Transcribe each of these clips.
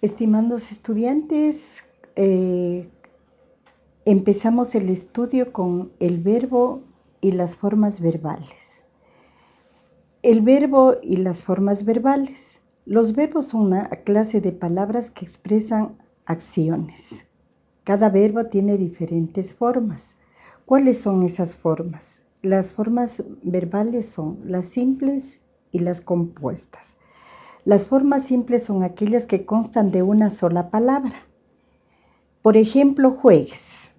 Estimados estudiantes, eh, empezamos el estudio con el verbo y las formas verbales. El verbo y las formas verbales. Los verbos son una clase de palabras que expresan acciones. Cada verbo tiene diferentes formas. ¿Cuáles son esas formas? Las formas verbales son las simples y las compuestas. Las formas simples son aquellas que constan de una sola palabra. Por ejemplo, juegues.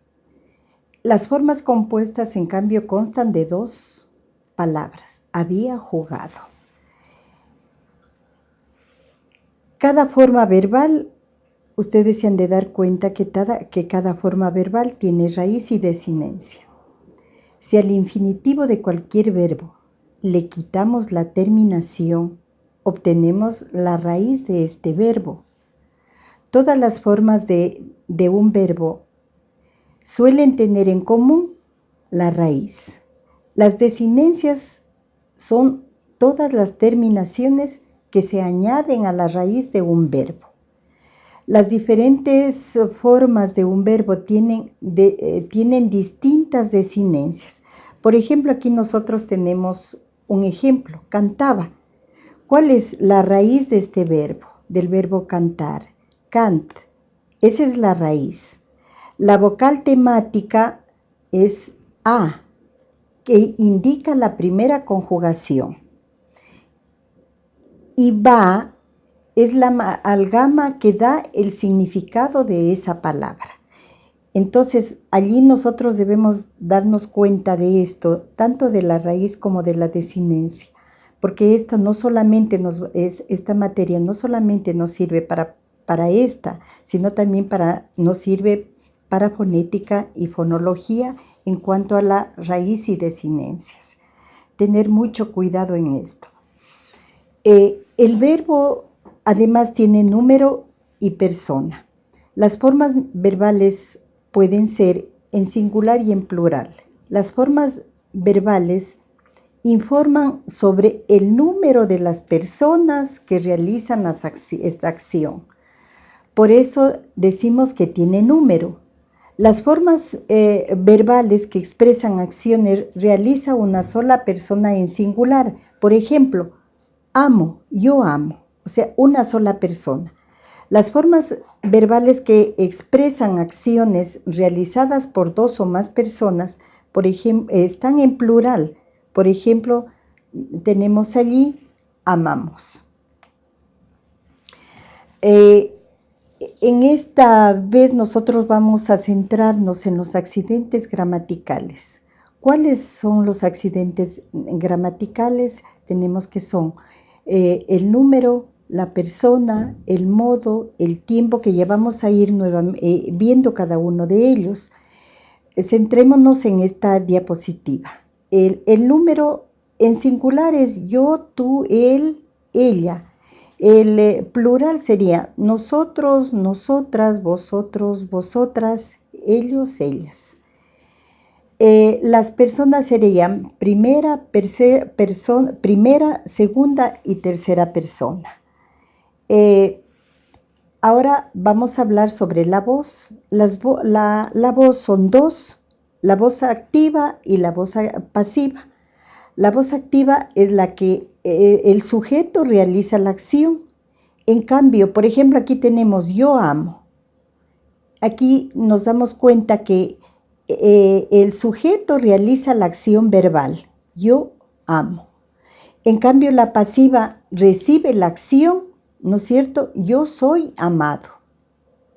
Las formas compuestas, en cambio, constan de dos palabras. Había jugado. Cada forma verbal, ustedes se han de dar cuenta que cada, que cada forma verbal tiene raíz y desinencia. Si al infinitivo de cualquier verbo le quitamos la terminación, obtenemos la raíz de este verbo. Todas las formas de, un verbo suelen tener en común la raíz. Las desinencias son todas las terminaciones que se añaden a la raíz de un verbo. Las diferentes formas de un verbo tienen, eh, tienen distintas desinencias. Por ejemplo, aquí nosotros tenemos un ejemplo, cantaba. ¿Cuál es la raíz de este verbo? Del verbo cantar. Cant. Esa es la raíz. La vocal temática es A, que indica la primera conjugación. Y va es la amalgama que da el significado de esa palabra. Entonces, allí nosotros debemos darnos cuenta de esto, tanto de la raíz como de la desinencia porque esta no solamente nos es esta materia no solamente nos sirve para para esta, sino también para nos sirve para fonética y fonología en cuanto a la raíz y desinencias. Tener mucho cuidado en esto. Eh, el verbo además tiene número y persona. Las formas verbales pueden ser en singular y en plural. Las formas verbales informan sobre el número de las personas que realizan esta acción. Por eso decimos que tiene número. Las formas eh, verbales que expresan acciones realiza una sola persona en singular. Por ejemplo, amo, yo amo, o sea, una sola persona. Las formas verbales que expresan acciones realizadas por dos o más personas, por ejemplo, están en plural. Por ejemplo, tenemos allí amamos. Eh, en esta vez nosotros vamos a centrarnos en los accidentes gramaticales. ¿Cuáles son los accidentes gramaticales? Tenemos que son eh, el número, la persona, el modo, el tiempo que llevamos a ir eh, viendo cada uno de ellos. Centrémonos en esta diapositiva. El, número en singular es yo, tú, él, ella. El eh, plural sería nosotros, nosotras, vosotros, vosotras, ellos, ellas. Eh, las personas serían primera, primera, segunda y tercera persona. Eh, ahora vamos a hablar sobre la voz. la, la voz son dos la voz activa y la voz pasiva. La voz activa es la que eh, el sujeto realiza la acción. En cambio, por ejemplo, aquí tenemos yo amo. Aquí nos damos cuenta que eh, el sujeto realiza la acción verbal. Yo amo. En cambio, la pasiva recibe la acción, ¿no es cierto? Yo soy amado.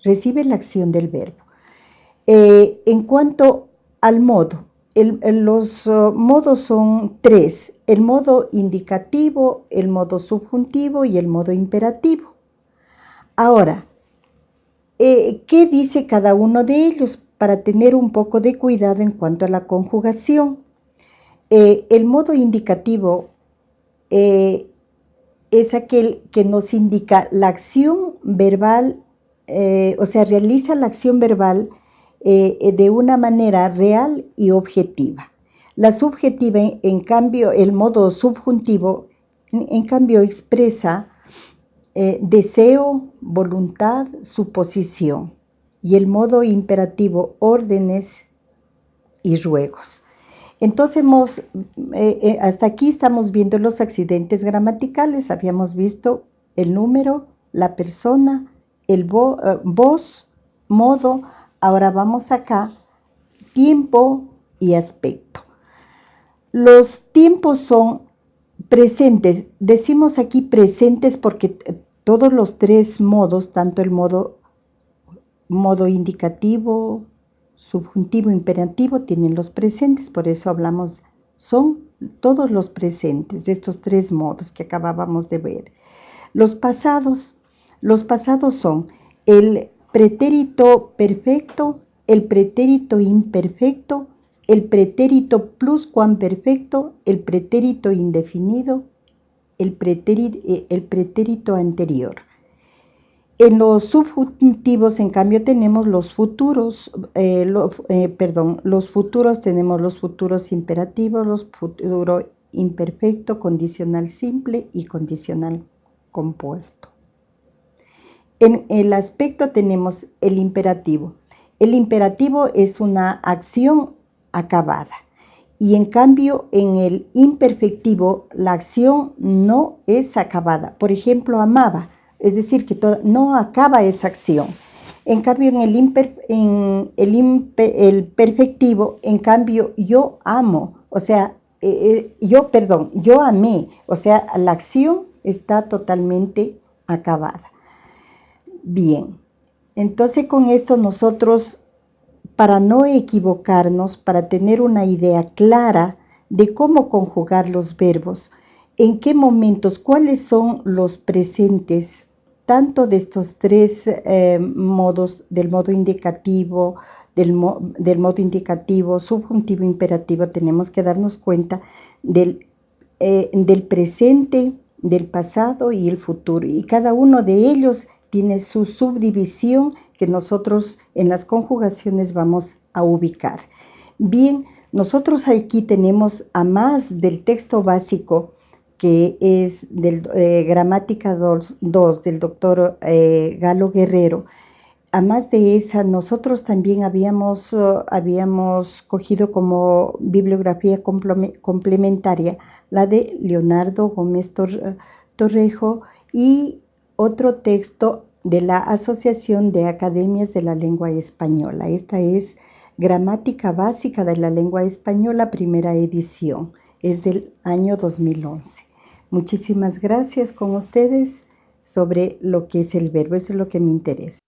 Recibe la acción del verbo. Eh, en cuanto al modo. los uh, modos son tres, el modo indicativo, el modo subjuntivo y el modo imperativo. Ahora, eh, ¿qué dice cada uno de ellos para tener un poco de cuidado en cuanto a la conjugación? Eh, el modo indicativo eh, es aquel que nos indica la acción verbal, o sea, realiza la acción verbal eh, de una manera real y objetiva. La subjetiva, en cambio, el modo subjuntivo, en, cambio, expresa eh, deseo, voluntad, suposición. Y el modo imperativo, órdenes y ruegos. Entonces, eh, eh, hasta aquí estamos viendo los accidentes gramaticales. Habíamos visto el número, la persona, el voz, modo. Ahora vamos acá, tiempo y aspecto. Los tiempos son presentes. Decimos aquí presentes porque todos los tres modos, tanto el modo, modo indicativo, subjuntivo, imperativo, tienen los presentes, por eso hablamos, son todos los presentes de estos tres modos que acabábamos de ver. Los pasados, los pasados son el pretérito perfecto, el pretérito imperfecto, el pretérito pluscuamperfecto, el pretérito indefinido, el pretérito, eh, el pretérito anterior. En los subjuntivos, en cambio, tenemos los futuros, eh, eh, perdón, los futuros tenemos los futuros imperativos, los futuros imperfecto, condicional simple y condicional compuesto. En el aspecto tenemos el imperativo. El imperativo es una acción acabada. Y en cambio, en el imperfectivo, la acción no es acabada. Por ejemplo, amaba, es decir, que no acaba esa acción. En cambio, en el, en el, el perfectivo, en cambio, yo amo, o sea, eh, eh, yo, perdón, yo amé, o sea, la acción está totalmente acabada. Bien, entonces con esto nosotros para no equivocarnos, para tener una idea clara de cómo conjugar los verbos, en qué momentos, cuáles son los presentes, tanto de estos tres eh, modos, del modo indicativo, del, modo indicativo, subjuntivo, imperativo, tenemos que darnos cuenta del, eh, del presente, del pasado y el futuro. Y cada uno de ellos tiene su subdivisión que nosotros en las conjugaciones vamos a ubicar. Bien, nosotros aquí tenemos a más del texto básico que es del eh, Gramática 2, del doctor eh, Galo Guerrero, a más de esa, nosotros también habíamos, uh, habíamos cogido como bibliografía complementaria la de Leonardo Gómez Torrejo y otro texto de la Asociación de Academias de la Lengua Española. Esta es Gramática Básica de la Lengua Española, primera edición. Es del año 2011. Muchísimas gracias con ustedes sobre lo que es el verbo. Eso es lo que me interesa.